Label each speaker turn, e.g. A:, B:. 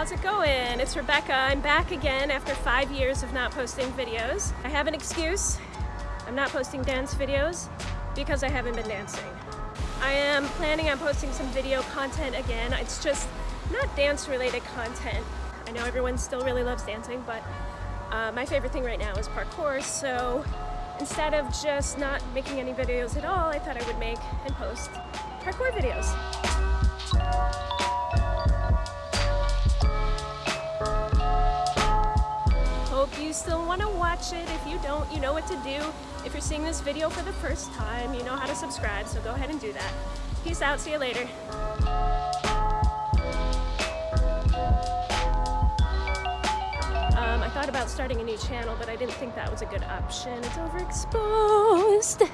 A: how's it going? It's Rebecca. I'm back again after five years of not posting videos. I have an excuse. I'm not posting dance videos because I haven't been dancing. I am planning on posting some video content again. It's just not dance related content. I know everyone still really loves dancing, but uh, my favorite thing right now is parkour, so instead of just not making any videos at all, I thought I would make and post parkour videos. Hope you still want to watch it. If you don't, you know what to do. If you're seeing this video for the first time, you know how to subscribe, so go ahead and do that. Peace out, see you later. Um, I thought about starting a new channel, but I didn't think that was a good option. It's overexposed.